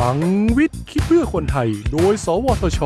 ลังวิทย์คิดเพื่อคนไทย โดย สวทช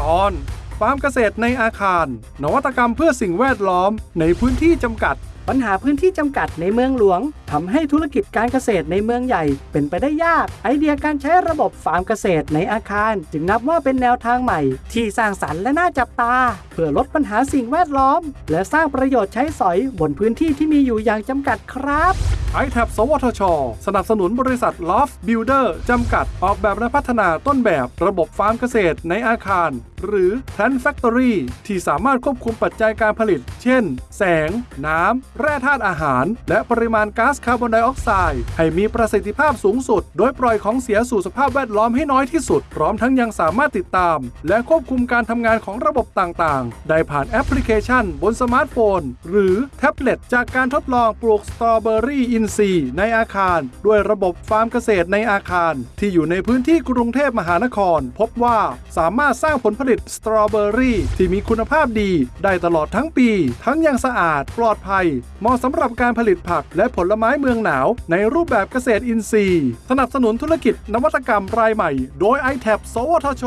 ตอนฟาร์มเกษตรในอาคาร นวัตกรรมเพื่อสิ่งแวดล้อมในพื้นที่จำกัด ปัญหาพื้นที่จำกัดในเมืองหลวงทำให้ธุรกิจการเกษตรในเมืองใหญ่ เป็นไปได้ยาก ไอเดียการใช้ระบบฟาร์มเกษตรในอาคาร จึงนับว่าเป็นแนวทางใหม่ ที่สร้างสรรค์และน่าจับตา เพื่อลดปัญหาสิ่งแวดล้อม และสร้างประโยชน์ใช้สอยบนพื้นที่ที่มีอยู่อย่างจำกัดครับ i t a b สวทช สนับสนุนบริษัท Loft Builder จำกัด ออกแบบและพัฒนาต้นแบบระบบฟาร์มเกษตรในอาคาร หรือ Plant Factory ที่สามารถควบคุมปัจจัยการผลิต เช่น แสง น้ำ แร่ธาตุอาหาร และปริมาณก๊าซคาร์บอนไดออกไซด์ให้มีประสิทธิภาพสูงสุด โดยปล่อยของเสียสู่สภาพแวดล้อมให้น้อยที่สุด พร้อมทั้งยังสามารถติดตาม และควบคุมการทำงานของระบบต่างๆ ได้ผ่านแอปพลิเคชัน บนสมาร์ทโฟน หรือแท็บเล็ตจากการทดลองปลูกสตรอเบอรี่อินทรีย์ในอาคาร ด้วยระบบฟาร์มเกษตรในอาคาร ที่อยู่ในพื้นที่กรุงเทพมหานคร พบว่าสามารถสร้างผลผลิตสตรอเบอรี่ที่มีคุณภาพดี ได้ตลอดทั้งปี ทั้งยังสะอาด ปลอดภัย เหมาะสำหรับการผลิตผักและผลไม้เมืองหนาว ในรูปแบบเกษตรอินทรีย์ สนับสนุนธุรกิจนวัตกรรมรายใหม่ โดย i t a b สวทช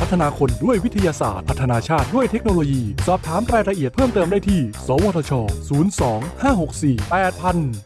พัฒนาคนด้วยวิทยาศาสตร์ พัฒนาชาติด้วยเทคโนโลยี สอบถามรายละเอียดเพิ่มเติมได้ที่ สวทช 02 564 8000